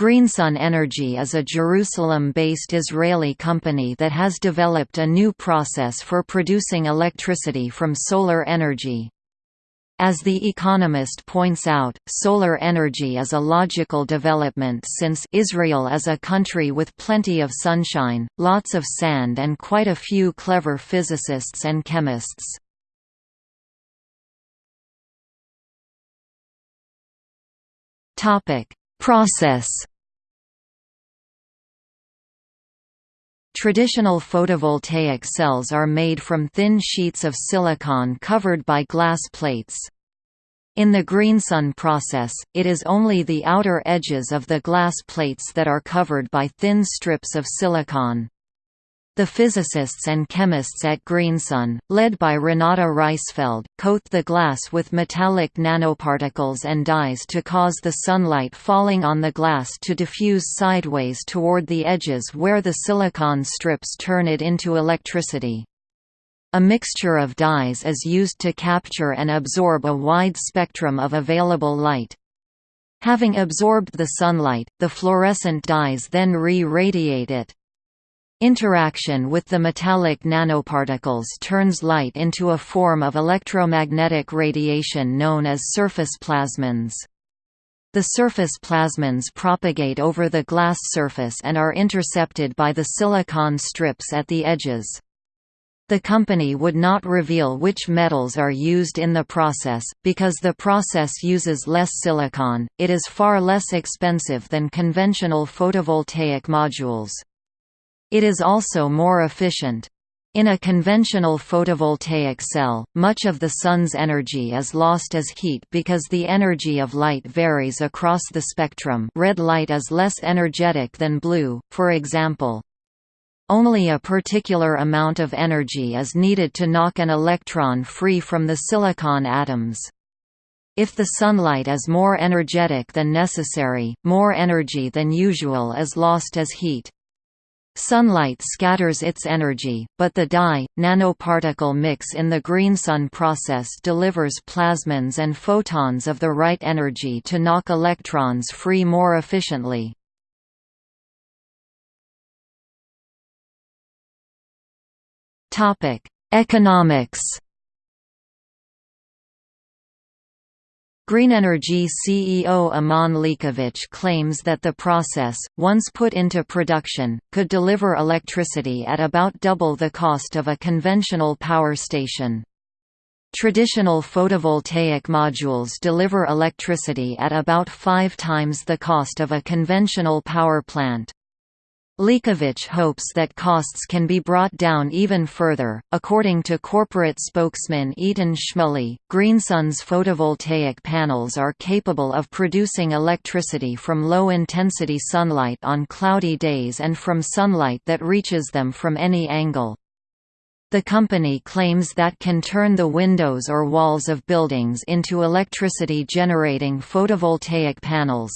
Greensun Energy is a Jerusalem-based Israeli company that has developed a new process for producing electricity from solar energy. As The Economist points out, solar energy is a logical development since Israel is a country with plenty of sunshine, lots of sand and quite a few clever physicists and chemists. Process Traditional photovoltaic cells are made from thin sheets of silicon covered by glass plates. In the Greensun process, it is only the outer edges of the glass plates that are covered by thin strips of silicon. The physicists and chemists at Greensun, led by Renata Reisfeld, coat the glass with metallic nanoparticles and dyes to cause the sunlight falling on the glass to diffuse sideways toward the edges where the silicon strips turn it into electricity. A mixture of dyes is used to capture and absorb a wide spectrum of available light. Having absorbed the sunlight, the fluorescent dyes then re-radiate it. Interaction with the metallic nanoparticles turns light into a form of electromagnetic radiation known as surface plasmons. The surface plasmons propagate over the glass surface and are intercepted by the silicon strips at the edges. The company would not reveal which metals are used in the process, because the process uses less silicon, it is far less expensive than conventional photovoltaic modules. It is also more efficient. In a conventional photovoltaic cell, much of the sun's energy is lost as heat because the energy of light varies across the spectrum red light is less energetic than blue, for example. Only a particular amount of energy is needed to knock an electron free from the silicon atoms. If the sunlight is more energetic than necessary, more energy than usual is lost as heat. Sunlight scatters its energy, but the dye, nanoparticle mix in the Greensun process delivers plasmons and photons of the right energy to knock electrons free more efficiently. Economics Greenenergy CEO Aman Lekovich claims that the process, once put into production, could deliver electricity at about double the cost of a conventional power station. Traditional photovoltaic modules deliver electricity at about five times the cost of a conventional power plant. Lekovich hopes that costs can be brought down even further. According to corporate spokesman Eitan Shmuley, Greensun's photovoltaic panels are capable of producing electricity from low intensity sunlight on cloudy days and from sunlight that reaches them from any angle. The company claims that can turn the windows or walls of buildings into electricity generating photovoltaic panels.